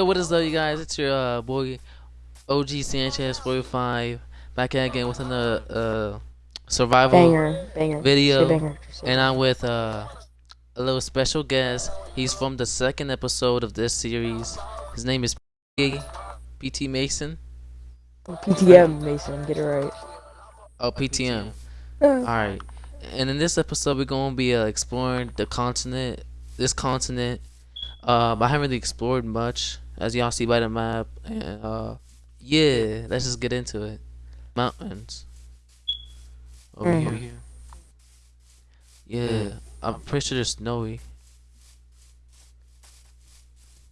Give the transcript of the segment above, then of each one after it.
What is up, you guys? It's your uh, boy OG Sanchez 45 back at again with another uh, survival Banger, banger. video, banger. And I'm with uh, a little special guest. He's from the second episode of this series. His name is. PT Mason. PTM Mason, get it right. Oh, PTM. All right. And in this episode, we're gonna be uh, exploring the continent, this continent. Uh, I haven't really explored much, as y'all see by the map. And uh, yeah, let's just get into it. Mountains. Over Mhm. here. Yeah, I'm pretty sure it's snowy.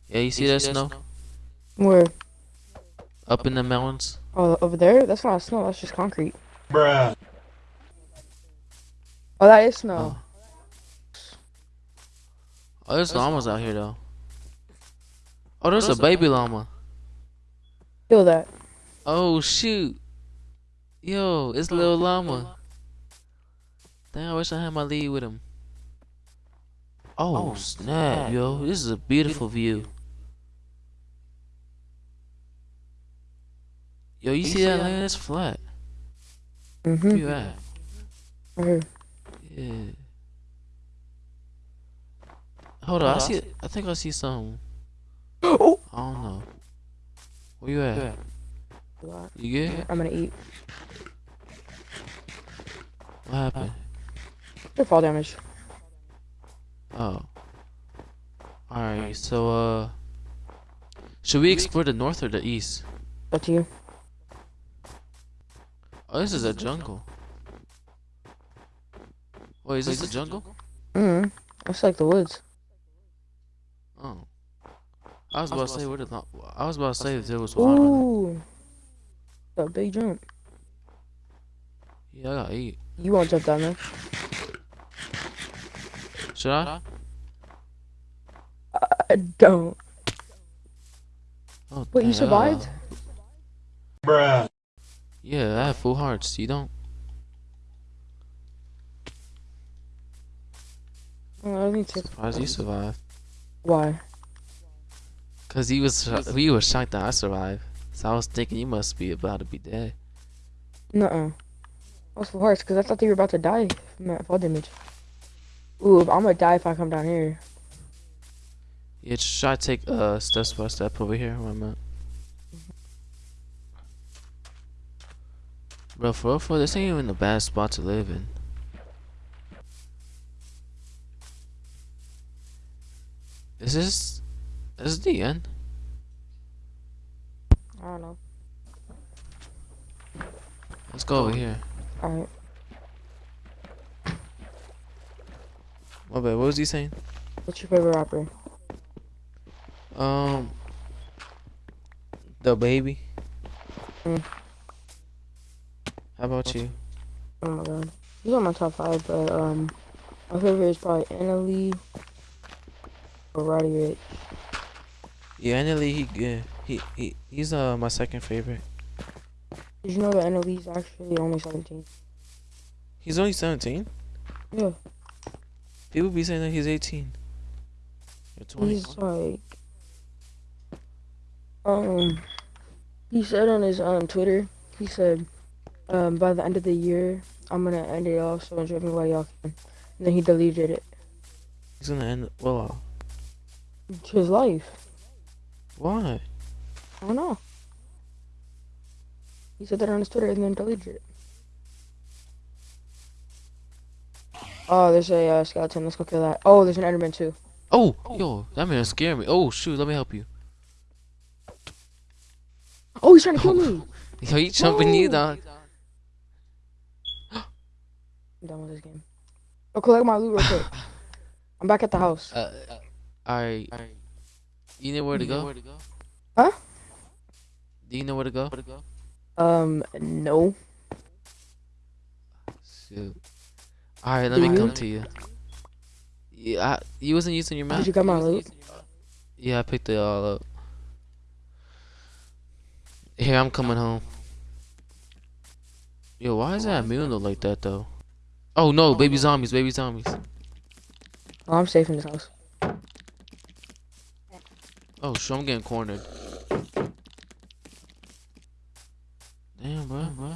Yeah, you see that snow Where? up in the mountains? Oh, over there? That's not snow. That's just concrete. Bruh. Oh, that is snow. Oh, there's llamas out here though. Oh, there's a baby llama. Feel that. Oh shoot. Yo, it's Lil Llama. Damn, I wish I had my lead with him. Oh, snap, yo. This is a beautiful view. Yo, you see that land? It's flat. Where Mm-hmm. you at? Right here. Yeah. Hold on, I see. I think I see something. Oh! I don't know. Where you at? You good? I'm gonna eat. What happened? Good fall damage. Oh. Alright, so uh should we explore the north or the east? Up to you. Oh this is a jungle. Wait, is this a jungle? Mm-hmm. Looks like the woods. Oh. I was about to say where the lo- I was about to say if there was water. Ooh. A big jump. Yeah, I gotta eat. You won't jump down there. Should I? I don't. Oh, Wait, you survived? uh, Bruh. yeah, I have full hearts. You don't? Oh, I don't need to. Surprised you survived. Why? Cause he was he was shocked that I survived. So I was thinking you must be about to be dead. No. -uh. I was full because I thought they were about to die from that fall damage. Ooh, I'm gonna die if I come down here. Yeah, should I take uh step by step over here where I'm at? Bro, for real, for this ain't even a bad spot to live in. This is this is the end? I don't know. Let's go over here. Alright. My bad. What was he saying? What's your favorite rapper? Um, DaBaby. Mm. How about you? Oh my god. He's on my top five, but um my favorite is probably NLE or Roddy Ricch. Yeah, NLE, he good. He he he's uh my second favorite. Did you know that NLE's actually only 17? He's only seventeen. Yeah. People be saying that he's eighteen. Or twenty. He's like um he said on his um Twitter, he said um by the end of the year I'm gonna end it all, so enjoy me while y'all can. And then he deleted it. He's gonna end. it, Well, It's his life. Why? I don't know. He said that on his Twitter and then deleted it. Oh, there's a uh, skeleton. Let's go kill that. Oh, there's an Enderman too. Oh, yo, that man scared me. Oh shoot, let me help you. Oh, he's trying to kill me. Yo, he jumping you, dog. I'm done with this game. Oh, collect my loot real quick. I'm back at the house. Uh, alright. You know where to go? Huh? Do you know where to go? Um, no. Shoot. Alright, let Do me you? come to you. Yeah, I, you wasn't using your map. Did you get my loot? Yeah, I picked it all up. Here, I'm coming home. Yo, why is that moon look like that though? Oh no, baby zombies, baby zombies. Oh, I'm safe in this house. Oh, shit, I'm getting cornered. Damn, bro. bro.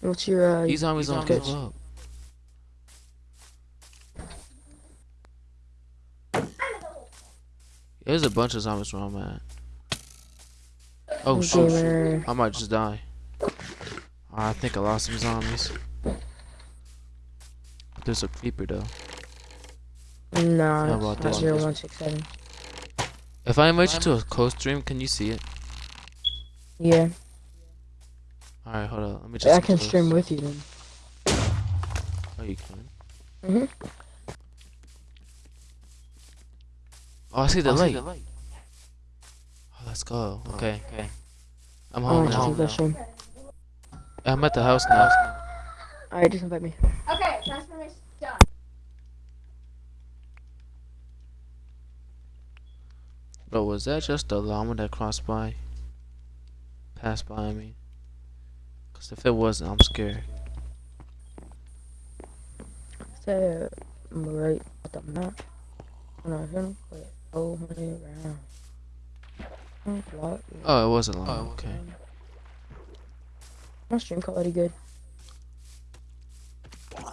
What's your uh? These zombies don't give up. There's a bunch of zombies where I'm at. Oh shoot, shoot. I might just die. I think I lost some zombies. There's a creeper though. No, it's not this? zero one six seven. If I invite you to a coast stream, can you see it? Yeah, Alright, hold on. Let me just. I can close- stream with you then. Oh, you can. Mhm. Oh, I see the I see the light. Oh, let's go. Okay. Okay. I'm home want you now. go stream. I'm at the house now. Alright, just invite me. Okay, transformation Bro, was that just the llama that crossed by? Passed by me? Cause if it wasn't, I'm scared. Say I'm right at the map. When I hit him, wait, oh, honey, around. Oh. It wasn't llama. Oh, okay. My stream quality good. Can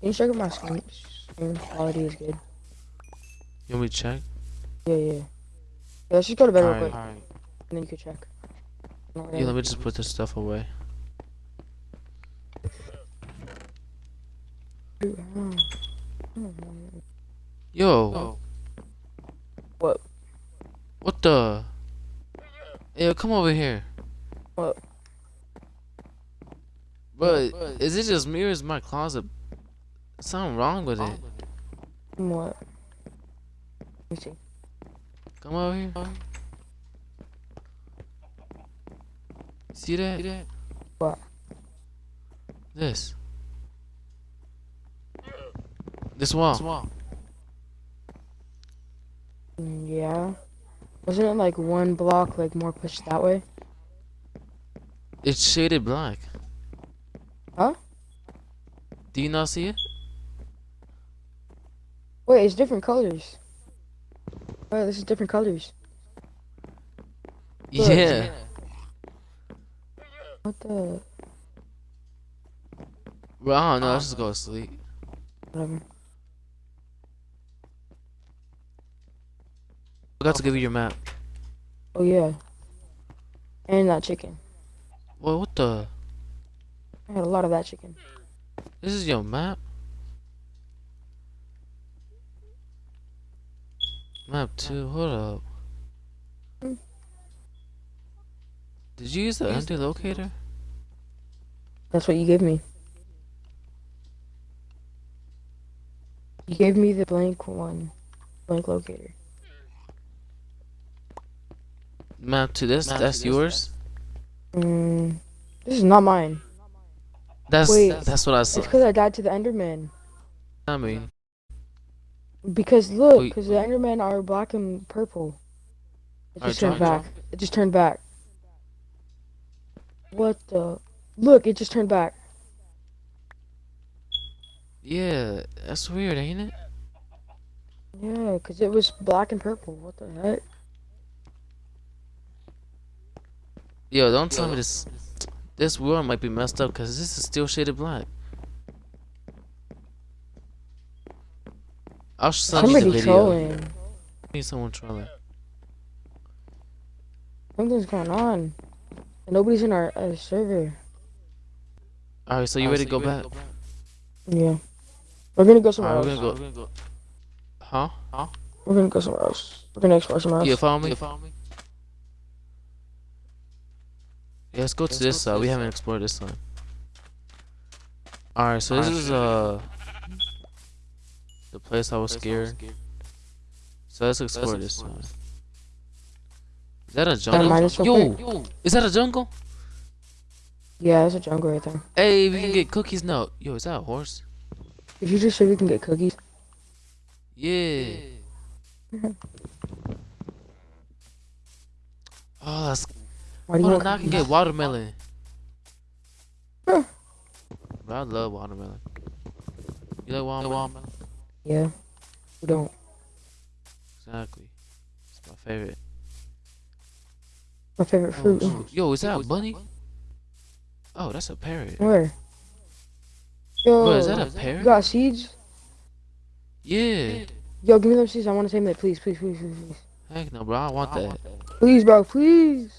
you check if my stream, stream quality is good? You want me to check? Yeah, yeah. Yeah, let's just go to bed real quick, and then you can check. Yeah, let me just put this stuff away. Yo. What? what the? Yo, come over here. What? But is it just me or is my closet something wrong with it? What? See. Come over here. See that? See that? What? This. This wall. Swamp. Mm, Yeah. Wasn't it like one block, like more pushed that way? It's shaded black. Huh? Do you not see it? Wait, it's different colors. Wait, this is different colors. Look. Yeah. What the? Bro, I don't know. Let's just go to uh-huh. sleep. Whatever. I got to give you your map. Oh yeah. And that chicken. Well, what the? I had a lot of that chicken. This is your map? Map 2, hold up. Did you use the empty locator? That's what you gave me. You gave me the blank one, blank locator. Map 2, this, Map that's two, yours? Mm, this is not mine. That's Wait. that's what I saw. It's because I died to the Enderman. I mean, Because look, because the Endermen are black and purple. It just turned back. It just turned back. What the? Look, it just turned back. yeah, that's weird, ain't it? Yeah, because it was black and purple. What the heck? Yo, don't tell me this. This world might be messed up because this is still shaded black. I'll send you the Somebody video. trolling. Need someone trolling. Something's going on. Nobody's in our uh, server. All right, so you ready to go back? Yeah. We're gonna go somewhere Alright, else. we're gonna go. Huh? We're gonna go somewhere else. We're gonna explore somewhere else. You follow me? You follow me? Yeah, let's go to Let's this go side. to We this haven't explored this side. Alright, so this Alright. is uh the place I was scared. So let's explore this explore side. this. Is that a jungle? mine Yo, is that a jungle? Yeah, there's a jungle right there. Hey, we can get cookies now. Yo, is that a horse? Did you just say we can get cookies? Yeah. Oh, that's. Why do you Hold on, now I can get watermelon. Huh. I love watermelon. You like watermelon? Yeah. We don't. Exactly. It's my favorite. My favorite Oh, fruit. shoot. Yo, is that a bunny? Oh, that's a parrot. Where? Yo, Bro, is that a parrot? you got seeds? Yeah. Yo, give me those seeds. I want to tame that. Please, please, please, please, please. Heck no, bro. I want that. Please, bro, please.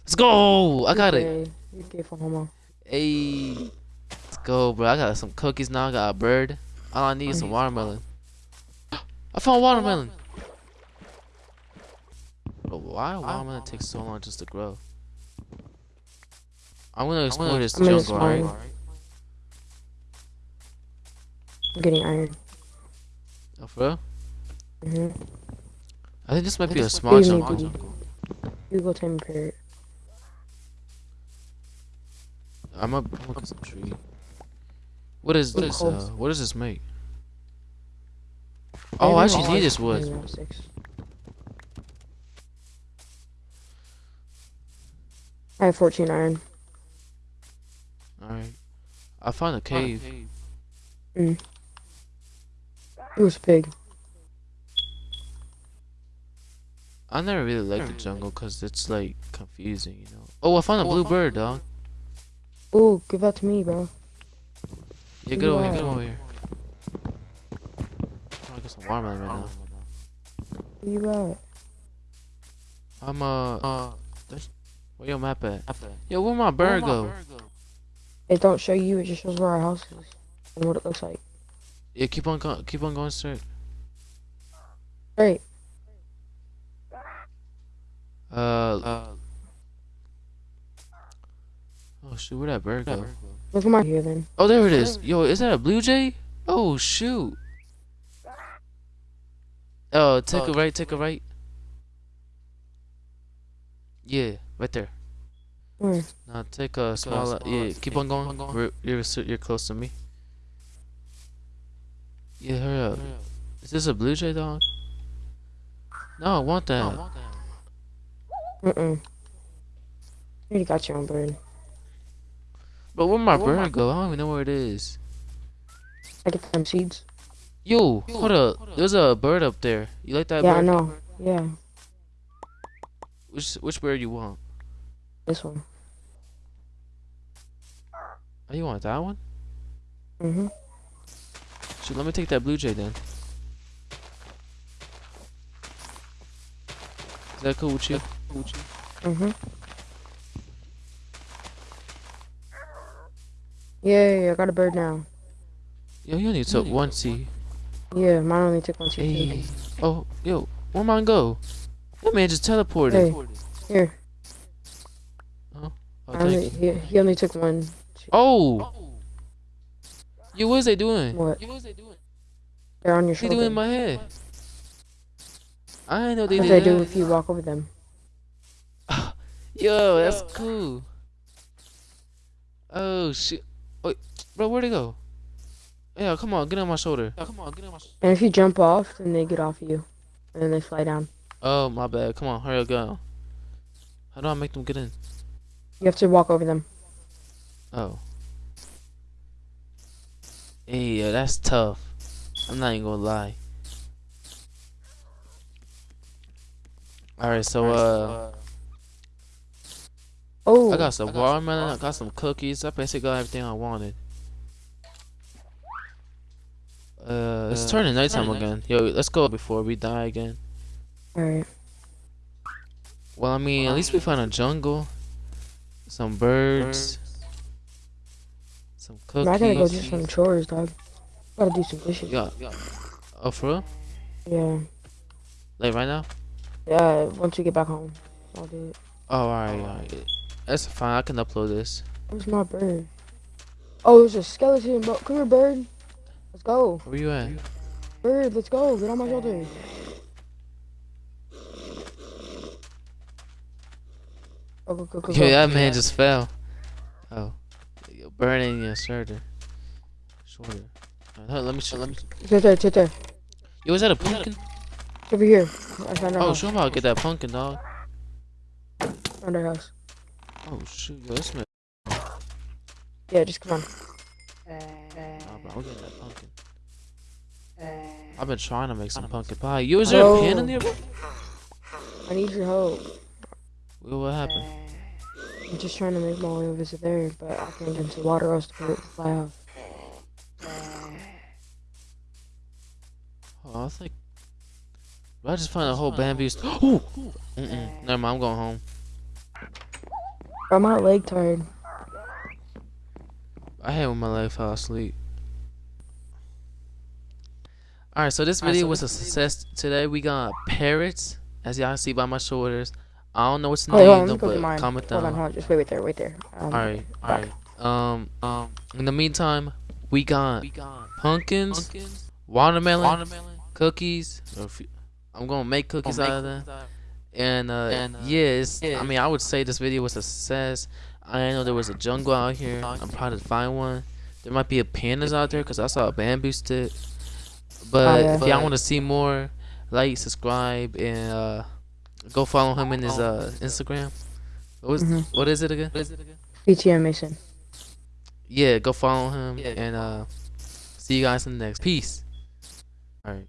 Let's go. I got it. Okay, careful, homo. Hey. Let's go, bro. I got some cookies now. I got a bird. All I need is some watermelon. I found watermelon. But why watermelon takes so long just to grow? I'm gonna explore this I'm gonna jungle, alright? I'm getting iron. Oh, for real? hmm I think this might be a small Excuse me, jungle. dude. You go tame parrot. I'm up. I'm looking some tree. What is Look this? Uh, what does this make? Oh, I actually need this wood. I have 14 iron. Alright. I found a cave. It was big. I never really liked the jungle because it's like confusing, you know. Oh, I found a blue bird, dog. Oh, give that to me, bro. Yeah, get over here, get over here. I'm to get some watermelon right now. Where you at? I'm uh, uh, there's- where your map at? Yo, where my bird go? It don't show you, it just shows where our house is. And what it looks like. Yeah, keep on going, keep on going straight. Great. Uh, oh shoot, where that bird go? Look at my here then. Oh, there it is. Yo, is that a blue jay? Oh shoot. Oh, take a right, take a right. Yeah, right there. Where? Now take a small. Yeah, keep on going. We're, you're you're close to me. Yeah, hurry up. Is this a blue jay dog? No, I want that. Mm-mm. You already got your own bird. But where my bird go? I don't even know where it is. I get them seeds. Yo, hold up. There's a bird up there. You like that yeah, I bird? know. Yeah, Which which bird you want? this one. Oh, you want that one? Mm-hmm. Shoot, let me take that blue jay then. Is that cool with you? Mm-hmm. Yeah, yeah, yeah, I got a bird now. Yo, you only took one seed. Yeah, mine only took one seed. Hey. Oh, yo, where mine go? That man just teleported. Hey. Here. Oh, I only, he, he only took one. Oh! Yo, what is they doing? What? You was a doing? They're on your They shoulder. doing in my head. I know they what did they do if you walk over them. Yo, that's cool. Oh shit. Wait, bro, where'd they go? Yeah, come on, get on my shoulder. Yeah, come on, get on my shoulder. And if you jump off, then they get off you. And then they fly down. Oh, my bad. Come on, hurry up, go. How do I make them get in? You have to walk over them. Oh. Hey, yeah, that's tough. I'm not even gonna lie. Alright, so, uh, Oh, I got some watermelon, I got some cookies. I basically got everything I wanted. Uh, it's turning nighttime again. Yo, let's go before we die again. alright. Well, I mean, at least we found a jungle, some birds, some cookies. I gotta go do some chores, dog. Gotta do some dishes. Yeah. Oh, for real? Yeah. Like right now? Yeah, once we get back home, I'll do it. Oh, alright, alright. That's fine. I can upload this. Where's my bird? Oh, there's a skeleton, bro. Come here, bird. Let's go. Where you at? Bird, let's go. Get on my shoulder. Go, go, go, go. Yeah, that man just fell. Oh, you're burning your shoulder. Shoulder. Hold- let me show. Let me. It's right there, it's right there. Yo, is that a pumpkin? It's over here. I found Oh, show me how to get that pumpkin, dog. Found our house. Oh shoot, yo, this man. Yeah, just come on. Oh, bro, I'm getting that pumpkin. I've been trying to make some pumpkin pie. You is there a pan in there? bro? I need your help. Well, what happened? I'm just trying to make my way over to there, but I can't get into water or else the bird will fly off. Oh, I think. Did I just find a whole bamboo. St- Ooh! Mm-mm. Never mind. I'm going home. Bro, my leg tired. I hate when my leg fell asleep. Alright, so this video was a success today. We got parrots, as y'all see by my shoulders. I don't know what's the Wait, hold on, name, let though, me go get but mine. comment Hold on, down. hold on. Just wait, wait there, wait there. Um, alright, alright. Um, um, in the meantime, we got pumpkins, watermelon, cookies. or if you- I'm gonna make cookies out of that. And, uh, yeah, it's, I mean, I would say this video was a success. I know there was a jungle out here. I'm proud to find one. There might be a pandas out there because I saw a bamboo stick. But Oh, yeah. if y'all want to see more, like, subscribe, and uh, go follow him in his uh, Instagram. What is, Mhm. what is it again? BTM mission. Yeah, go follow him and uh, see you guys in the next. Peace. All right.